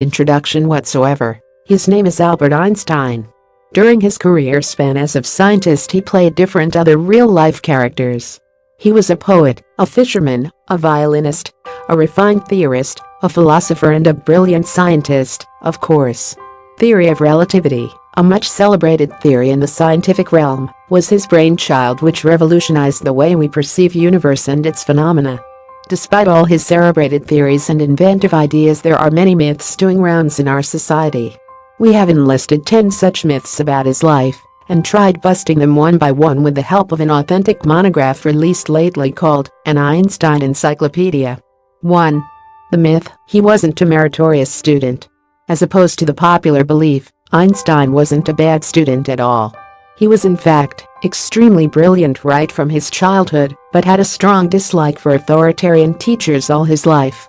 introduction whatsoever. His name is Albert Einstein. During his career span as a scientist he played different other real-life characters. He was a poet, a fisherman, a violinist, a refined theorist, a philosopher and a brilliant scientist, of course. Theory of relativity, a much celebrated theory in the scientific realm, was his brainchild which revolutionized the way we perceive universe and its phenomena. Despite all his celebrated theories and inventive ideas there are many myths doing rounds in our society. We have enlisted 10 such myths about his life and tried busting them one by one with the help of an authentic monograph released lately called An Einstein Encyclopedia. 1. The myth, he wasn't a meritorious student. As opposed to the popular belief, Einstein wasn't a bad student at all. He was in fact extremely brilliant right from his childhood, but had a strong dislike for authoritarian teachers all his life.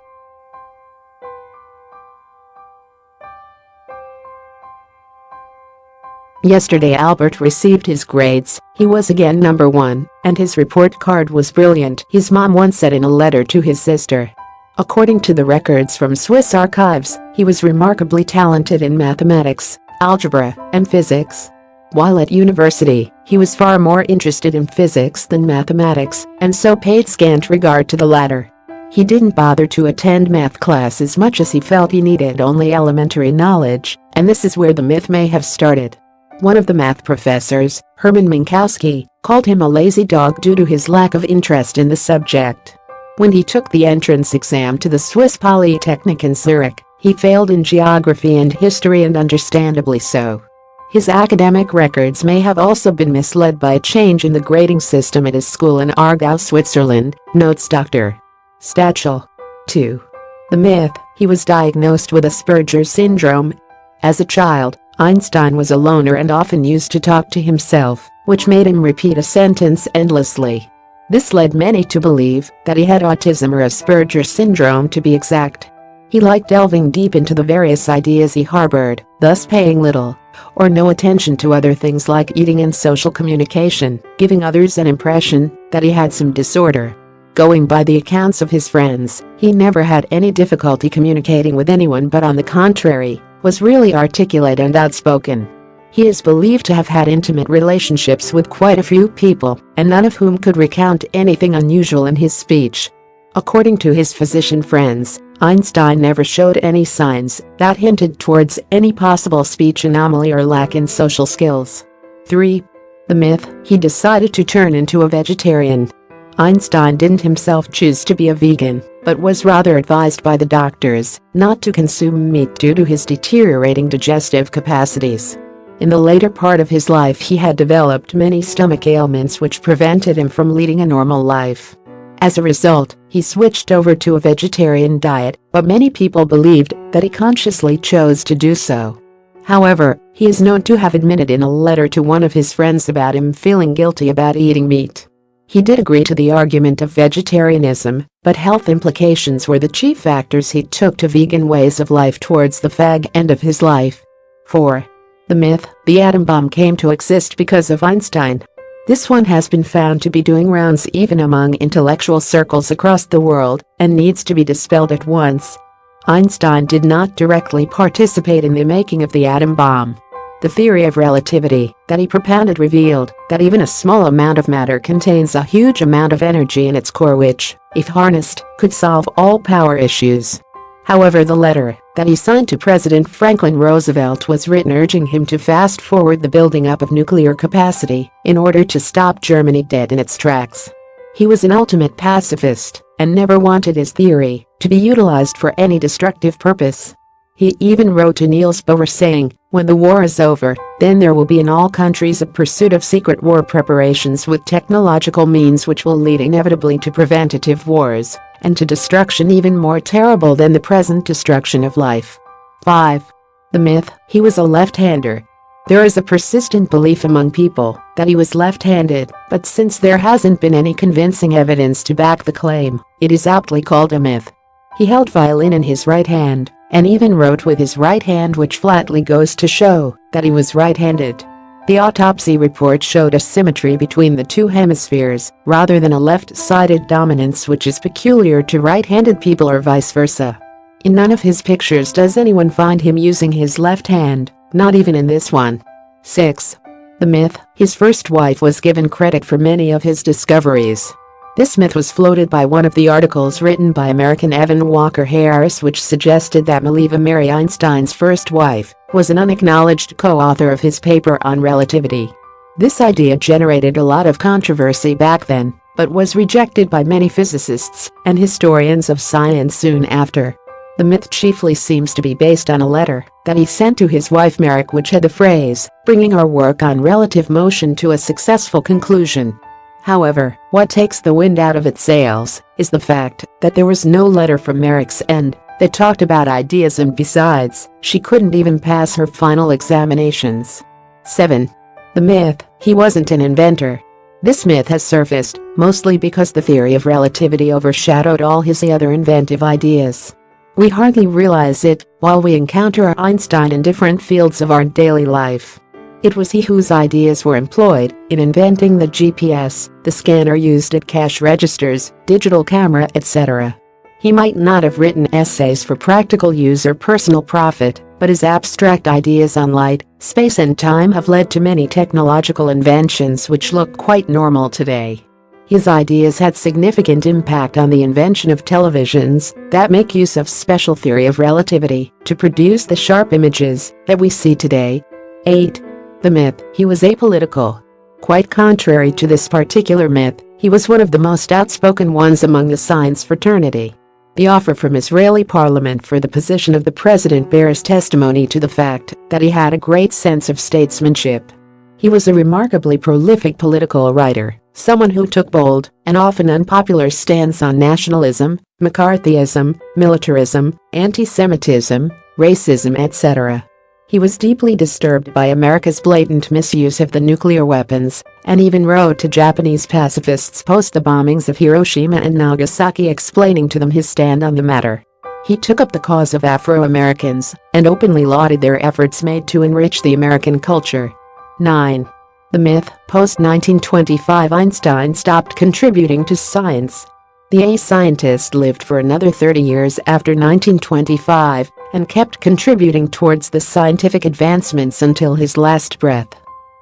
Yesterday Albert received his grades, he was again number one, and his report card was brilliant, his mom once said in a letter to his sister. According to the records from Swiss archives, he was remarkably talented in mathematics, algebra, and physics. While at university, he was far more interested in physics than mathematics, and so paid scant regard to the latter. He didn't bother to attend math class as much as he felt he needed only elementary knowledge, and this is where the myth may have started. One of the math professors, Hermann Minkowski, called him a lazy dog due to his lack of interest in the subject. When he took the entrance exam to the Swiss Polytechnic in Zurich, he failed in geography and history and understandably so. His academic records may have also been misled by a change in the grading system at his school in Aargau, Switzerland, notes Dr. Stachel. 2. The myth, he was diagnosed with Asperger's syndrome. As a child, Einstein was a loner and often used to talk to himself, which made him repeat a sentence endlessly. This led many to believe that he had autism or Asperger's syndrome to be exact. He liked delving deep into the various ideas he harbored, thus paying little or no attention to other things like eating and social communication, giving others an impression that he had some disorder. Going by the accounts of his friends, he never had any difficulty communicating with anyone but on the contrary, was really articulate and outspoken. He is believed to have had intimate relationships with quite a few people, and none of whom could recount anything unusual in his speech. According to his physician friends, Einstein never showed any signs that hinted towards any possible speech anomaly or lack in social skills. 3. The myth, he decided to turn into a vegetarian. Einstein didn't himself choose to be a vegan, but was rather advised by the doctors not to consume meat due to his deteriorating digestive capacities. In the later part of his life he had developed many stomach ailments which prevented him from leading a normal life. As a result, he switched over to a vegetarian diet, but many people believed that he consciously chose to do so. However, he is known to have admitted in a letter to one of his friends about him feeling guilty about eating meat. He did agree to the argument of vegetarianism, but health implications were the chief factors he took to vegan ways of life towards the fag end of his life. 4. The myth, the atom bomb came to exist because of Einstein. This one has been found to be doing rounds even among intellectual circles across the world and needs to be dispelled at once. Einstein did not directly participate in the making of the atom bomb. The theory of relativity that he propounded revealed that even a small amount of matter contains a huge amount of energy in its core which, if harnessed, could solve all power issues. However the letter that he signed to President Franklin Roosevelt was written urging him to fast forward the building up of nuclear capacity in order to stop Germany dead in its tracks. He was an ultimate pacifist and never wanted his theory to be utilized for any destructive purpose. He even wrote to Niels Bohr saying, when the war is over, then there will be in all countries a pursuit of secret war preparations with technological means which will lead inevitably to preventative wars and to destruction even more terrible than the present destruction of life. 5. The myth, he was a left-hander. There is a persistent belief among people that he was left-handed, but since there hasn't been any convincing evidence to back the claim, it is aptly called a myth. He held violin in his right hand and even wrote with his right hand which flatly goes to show that he was right-handed. The autopsy report showed a symmetry between the two hemispheres rather than a left-sided dominance which is peculiar to right-handed people or vice versa. In none of his pictures does anyone find him using his left hand, not even in this one. 6. The myth, his first wife was given credit for many of his discoveries. This myth was floated by one of the articles written by American Evan Walker Harris which suggested that Mileva Marić Einstein's first wife was an unacknowledged co-author of his paper on relativity. This idea generated a lot of controversy back then, but was rejected by many physicists and historians of science soon after. The myth chiefly seems to be based on a letter that he sent to his wife Marić which had the phrase, bringing our work on relative motion to a successful conclusion. However, what takes the wind out of its sails is the fact that there was no letter from Marić's end that talked about ideas and besides, she couldn't even pass her final examinations. 7. The myth, he wasn't an inventor. This myth has surfaced, mostly because the theory of relativity overshadowed all his other inventive ideas. We hardly realize it while we encounter Einstein in different fields of our daily life. It was he whose ideas were employed in inventing the GPS, the scanner used at cash registers, digital camera, etc. He might not have written essays for practical use or personal profit, but his abstract ideas on light, space and time have led to many technological inventions which look quite normal today. His ideas had significant impact on the invention of televisions that make use of special theory of relativity to produce the sharp images that we see today. 8. The myth, he was apolitical. Quite contrary to this particular myth, he was one of the most outspoken ones among the science fraternity. The offer from Israeli parliament for the position of the president bears testimony to the fact that he had a great sense of statesmanship. He was a remarkably prolific political writer, someone who took bold and often unpopular stance on nationalism, McCarthyism, militarism, anti-Semitism, racism etc. He was deeply disturbed by America's blatant misuse of the nuclear weapons and even wrote to Japanese pacifists post the bombings of Hiroshima and Nagasaki explaining to them his stand on the matter. He took up the cause of Afro-Americans and openly lauded their efforts made to enrich the American culture. 9. The myth, post-1925 Einstein stopped contributing to science. The A-scientist lived for another 30 years after 1925 and kept contributing towards the scientific advancements until his last breath.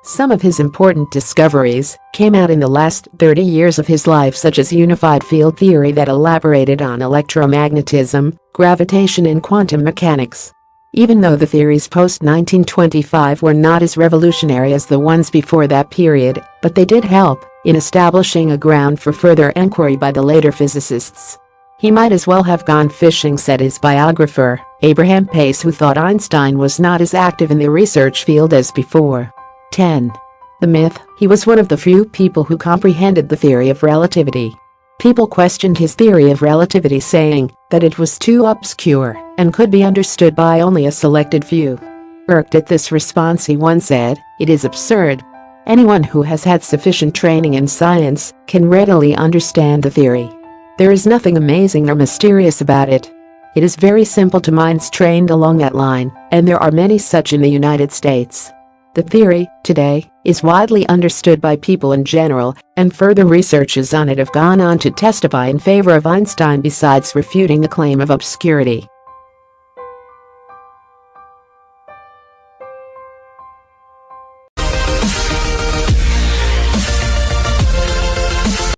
Some of his important discoveries came out in the last 30 years of his life such as unified field theory that elaborated on electromagnetism, gravitation and quantum mechanics. Even though the theories post-1925 were not as revolutionary as the ones before that period, but they did help in establishing a ground for further inquiry by the later physicists. He might as well have gone fishing said his biographer, Abraham Pais who thought Einstein was not as active in the research field as before. 10. The myth, he was one of the few people who comprehended the theory of relativity. People questioned his theory of relativity saying that it was too obscure and could be understood by only a selected few. Irked at this response he once said, it is absurd. Anyone who has had sufficient training in science can readily understand the theory. There is nothing amazing or mysterious about it. It is very simple to minds trained along that line, and there are many such in the United States. The theory, today, is widely understood by people in general, and further researches on it have gone on to testify in favor of Einstein besides refuting the claim of obscurity.